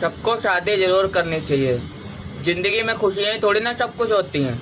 सबको शादी ज़रूर करनी चाहिए। ज़िंदगी में खुशियाँ थोड़ी ना सब कुछ होती हैं।